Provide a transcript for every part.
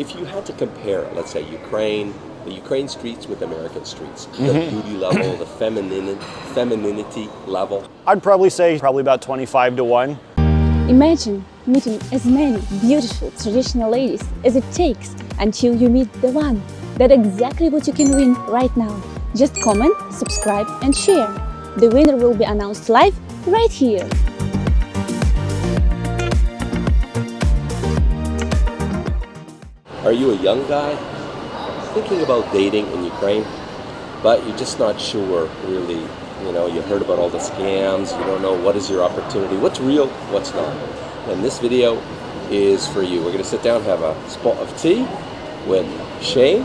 if you had to compare, let's say Ukraine, the Ukraine streets with American streets, the mm-hmm. beauty level, the feminine, femininity level, I'd probably say probably about 25 to 1. Imagine meeting as many beautiful traditional ladies as it takes until you meet the one. That's exactly what you can win right now. Just comment, subscribe and share. The winner will be announced live right here. Are you a young guy thinking about dating in Ukraine, but you're just not sure really? You know, you heard about all the scams, you don't know what is your opportunity, what's real, what's not. And this video is for you. We're going to sit down, have a spot of tea with Shane,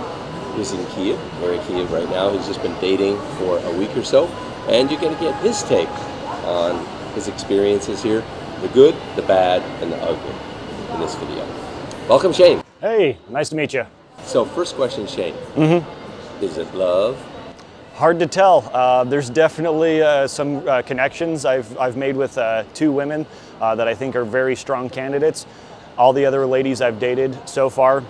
who's in Kiev. We're in Kiev right now. He's just been dating for a week or so, and you're going to get his take on his experiences here the good, the bad, and the ugly in this video. Welcome, Shane. Hey, nice to meet you. So, first question, Shane. Mm-hmm. Is it love? Hard to tell. Uh, there's definitely uh, some uh, connections I've, I've made with uh, two women uh, that I think are very strong candidates. All the other ladies I've dated so far,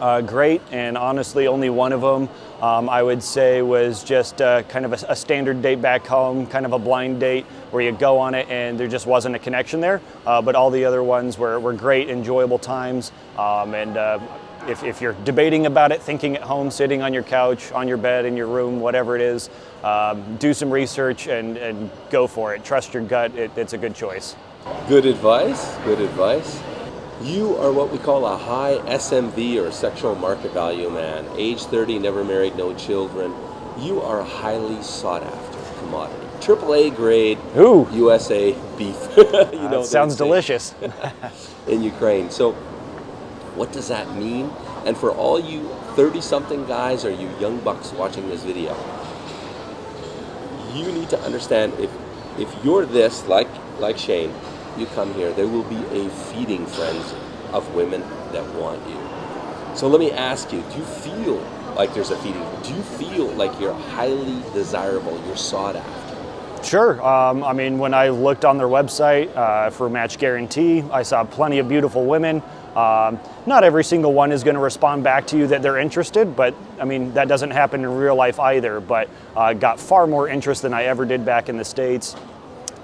uh, great, and honestly, only one of them um, I would say was just uh, kind of a, a standard date back home, kind of a blind date where you go on it and there just wasn't a connection there. Uh, but all the other ones were, were great, enjoyable times. Um, and uh, if, if you're debating about it, thinking at home, sitting on your couch, on your bed, in your room, whatever it is, um, do some research and, and go for it. Trust your gut, it, it's a good choice. Good advice. Good advice. You are what we call a high SMV or sexual market value man. Age 30, never married, no children. You are a highly sought after commodity. Triple A grade Ooh. USA beef. you That sounds delicious. in Ukraine. So, what does that mean? And for all you 30 something guys or you young bucks watching this video, you need to understand if if you're this like like Shane, you come here, there will be a feeding frenzy of women that want you. So let me ask you, do you feel like there's a feeding? Do you feel like you're highly desirable, you're sought after? Sure. Um, I mean, when I looked on their website uh, for Match Guarantee, I saw plenty of beautiful women. Um, not every single one is going to respond back to you that they're interested, but I mean, that doesn't happen in real life either. But uh, got far more interest than I ever did back in the States.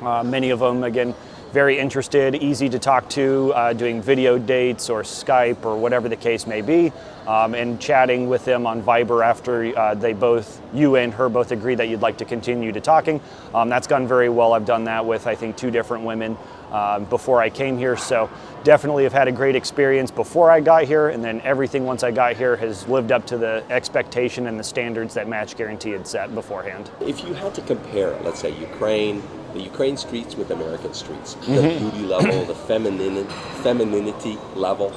Uh, many of them, again, very interested, easy to talk to, uh, doing video dates or Skype or whatever the case may be, um, and chatting with them on Viber after uh, they both, you and her both agree that you'd like to continue to talking. Um, that's gone very well. I've done that with, I think, two different women um, before I came here. So definitely have had a great experience before I got here, and then everything once I got here has lived up to the expectation and the standards that Match Guarantee had set beforehand. If you had to compare, let's say Ukraine, the Ukraine streets with American streets, the beauty level, the feminine, femininity level,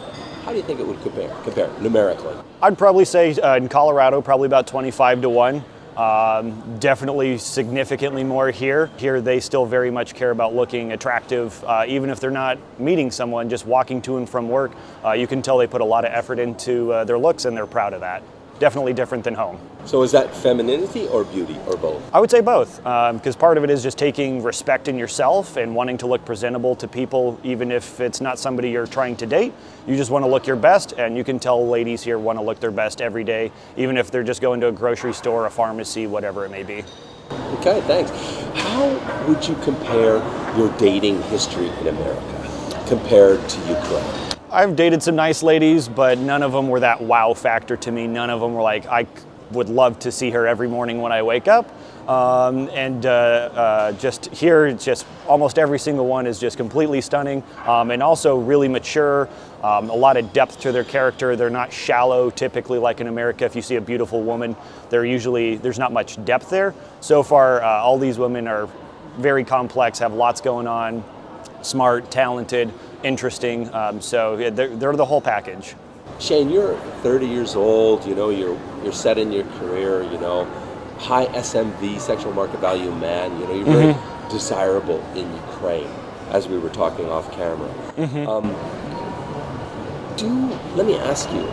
how do you think it would compare, compare numerically? I'd probably say uh, in Colorado, probably about 25 to 1. Um, definitely significantly more here. Here, they still very much care about looking attractive, uh, even if they're not meeting someone, just walking to and from work. Uh, you can tell they put a lot of effort into uh, their looks and they're proud of that. Definitely different than home. So is that femininity or beauty or both? I would say both, um, because part of it is just taking respect in yourself and wanting to look presentable to people, even if it's not somebody you're trying to date. You just want to look your best, and you can tell ladies here want to look their best every day, even if they're just going to a grocery store, a pharmacy, whatever it may be. Okay, thanks. How would you compare your dating history in America compared to Ukraine? I've dated some nice ladies, but none of them were that wow factor to me. None of them were like, I would love to see her every morning when I wake up. Um, and uh, uh, just here, it's just almost every single one is just completely stunning um, and also really mature. Um, a lot of depth to their character. They're not shallow, typically like in America. If you see a beautiful woman, they're usually there's not much depth there. So far, uh, all these women are very complex, have lots going on, smart, talented, interesting. Um, so yeah, they're, they're the whole package. Shane, you're 30 years old, you know, you're you're set in your career, you know, high SMV, sexual market value man, you know, you're very desirable in Ukraine, as we were talking off camera. Um, do let me ask you,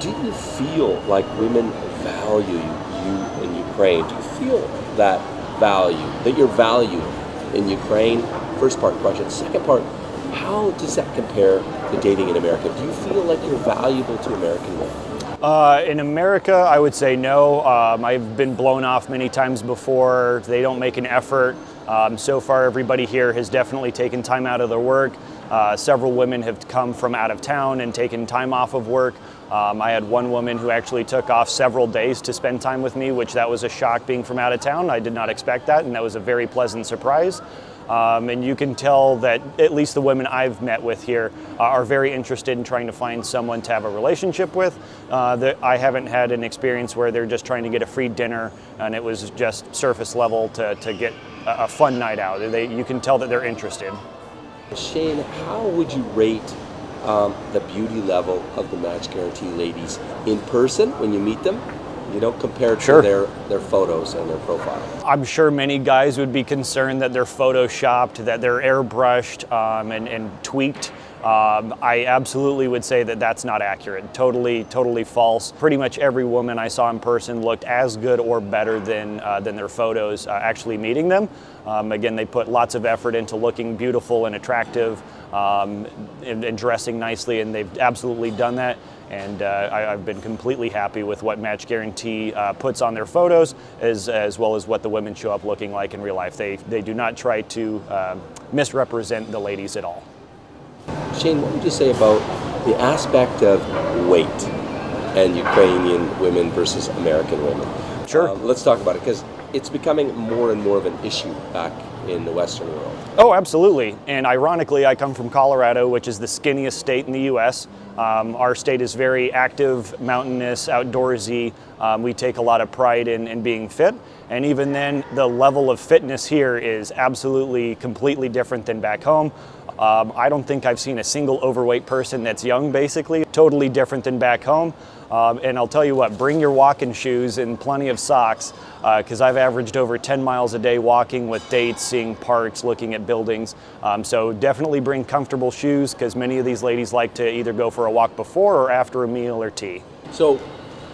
do you feel like women value you in Ukraine? Do you feel that value, that you're valued in Ukraine? First part question. Second part, How does that compare to dating in America? Do you feel like you're valuable to American women? Uh, in America, I would say no. Um, I've been blown off many times before. They don't make an effort. Um, so far, everybody here has definitely taken time out of their work. Uh, several women have come from out of town and taken time off of work. Um, I had one woman who actually took off several days to spend time with me, which that was a shock being from out of town. I did not expect that, and that was a very pleasant surprise. Um, and you can tell that at least the women I've met with here uh, are very interested in trying to find someone to have a relationship with. Uh, that I haven't had an experience where they're just trying to get a free dinner and it was just surface level to, to get a, a fun night out. They, you can tell that they're interested. Shane, how would you rate um, the beauty level of the Match Guarantee ladies in person when you meet them? You know, compared Sure. to their, their photos and their profile. I'm sure many guys would be concerned that they're photoshopped, that they're airbrushed um, and, and tweaked. Um, I absolutely would say that that's not accurate. Totally, totally false. Pretty much every woman I saw in person looked as good or better than uh, than their photos uh, actually meeting them. Um, again, they put lots of effort into looking beautiful and attractive um, and, and dressing nicely, and they've absolutely done that and uh, I, I've been completely happy with what Match Guarantee uh, puts on their photos, as, as well as what the women show up looking like in real life. They, they do not try to um misrepresent the ladies at all. Shane, what would you say about the aspect of weight and Ukrainian women versus American women? Sure. Um, let's talk about it because it's becoming more and more of an issue back in the Western world. Oh, absolutely. And ironically, I come from Colorado, which is the skinniest state in the U.S. Um, our state is very active, mountainous, outdoorsy. Um, we take a lot of pride in, in being fit. And even then, the level of fitness here is absolutely completely different than back home. Um, I don't think I've seen a single overweight person that's young, basically. Totally different than back home. Um, and I'll tell you what, bring your walking shoes and plenty of socks, because I've averaged over 10 miles a day walking with dates, seeing parks, looking at buildings. Um, so definitely bring comfortable shoes, because many of these ladies like to either go for a walk before or after a meal or tea. So,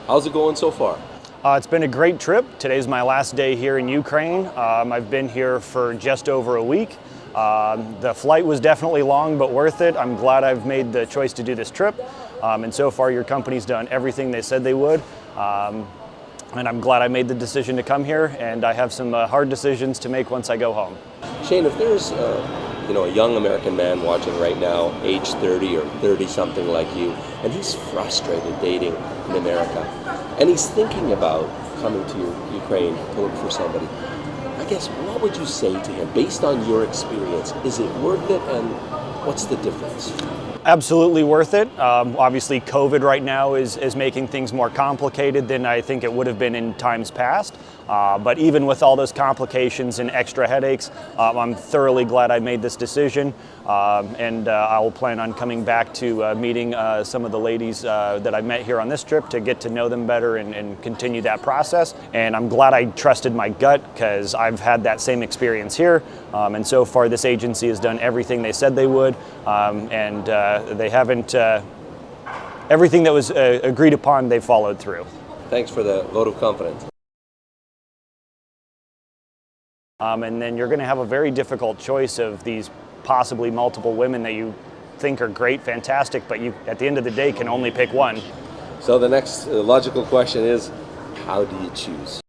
how's it going so far? Uh, it's been a great trip. Today's my last day here in Ukraine. Um, I've been here for just over a week. Um, the flight was definitely long, but worth it. I'm glad I've made the choice to do this trip. Um, and so far, your company's done everything they said they would. Um, and I'm glad I made the decision to come here. And I have some uh, hard decisions to make once I go home. Shane, if there's uh, you know a young American man watching right now, age 30 or 30 something like you, and he's frustrated dating in America, and he's thinking about coming to Ukraine to look for somebody, guess what would you say to him based on your experience? Is it worth it, and what's the difference? Absolutely worth it. Um, obviously, COVID right now is, is making things more complicated than I think it would have been in times past. Uh, but even with all those complications and extra headaches, um, I'm thoroughly glad I made this decision. Um, and uh, I'll plan on coming back to uh, meeting uh, some of the ladies uh, that I met here on this trip to get to know them better and, and continue that process. And I'm glad I trusted my gut because I've had that same experience here. Um, and so far, this agency has done everything they said they would. Um, and uh, they haven't, uh, everything that was uh, agreed upon, they followed through. Thanks for the vote of confidence. Um, and then you're going to have a very difficult choice of these possibly multiple women that you think are great, fantastic, but you, at the end of the day, can only pick one. So the next uh, logical question is, how do you choose?